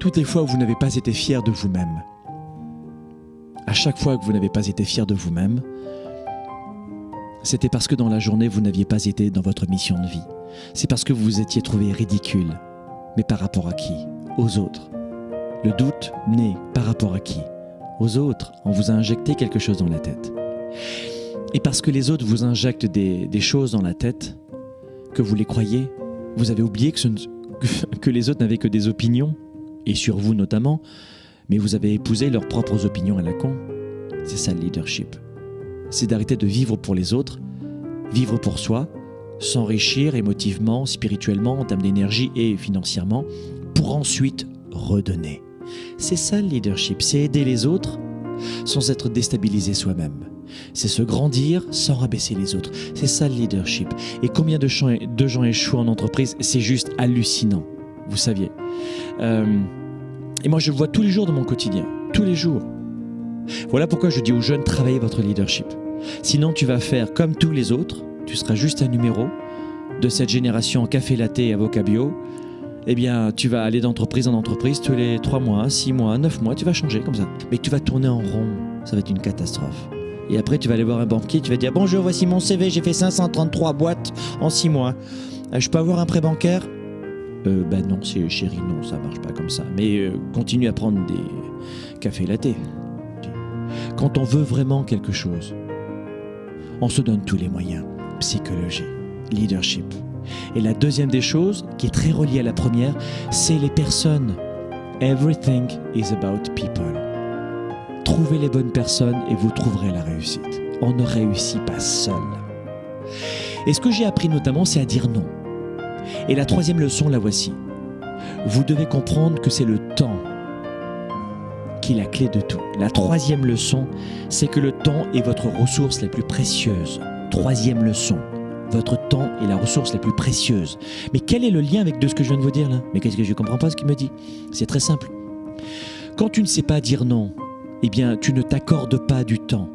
toutes les fois où vous n'avez pas été fier de vous-même, à chaque fois que vous n'avez pas été fier de vous-même, c'était parce que dans la journée, vous n'aviez pas été dans votre mission de vie. C'est parce que vous vous étiez trouvé ridicule. Mais par rapport à qui? Aux autres. Le doute naît par rapport à qui? Aux autres. On vous a injecté quelque chose dans la tête. Et parce que les autres vous injectent des, choses dans la tête, que vous les croyez, vous avez oublié que, que les autres n'avaient que des opinions, et sur vous notamment, mais vous avez épousé leurs propres opinions à la con. C'est ça le leadership. C'est d'arrêter de vivre pour les autres, vivre pour soi, s'enrichir émotivement, spirituellement, en termes d'énergie et financièrement, pour ensuite redonner. C'est ça le leadership, c'est aider les autres sans être déstabilisé soi-même. C'est se grandir sans rabaisser les autres. C'est ça le leadership. Et combien de gens, échouent en entreprise C'est juste hallucinant. Vous saviez. Euh, et moi, je le vois tous les jours dans mon quotidien. Tous les jours. Voilà pourquoi je dis aux jeunes, travaillez votre leadership. Sinon, tu vas faire comme tous les autres. Tu seras juste un numéro de cette génération café latte et avocat bio. Eh bien, tu vas aller d'entreprise en entreprise tous les 3 mois, 6 mois, 9 mois, tu vas changer comme ça. Mais tu vas tourner en rond. Ça va être une catastrophe. Et après, tu vas aller voir un banquier, tu vas dire Bonjour, voici mon CV, j'ai fait 533 boîtes en 6 mois. Euh, je peux avoir un prêt bancaire? Euh, ben non, chérie, non, ça marche pas comme ça. Mais euh, continue à prendre des cafés latte. Quand on veut vraiment quelque chose, on se donne tous les moyens. Psychologie, leadership. Et la deuxième des choses, qui est très reliée à la première, c'est les personnes. Everything is about people. Trouvez les bonnes personnes et vous trouverez la réussite. On ne réussit pas seul. Et ce que j'ai appris notamment, c'est à dire non. Et la troisième leçon, la voici. Vous devez comprendre que c'est le temps qui est la clé de tout. La troisième leçon, c'est que le temps est votre ressource la plus précieuse. Troisième leçon, votre temps est la ressource la plus précieuse. Mais quel est le lien avec ce que je viens de vous dire là? Mais qu'est-ce que je ne comprends pas ce qu'il me dit? C'est très simple. Quand tu ne sais pas dire non, eh bien, tu ne t'accordes pas du temps.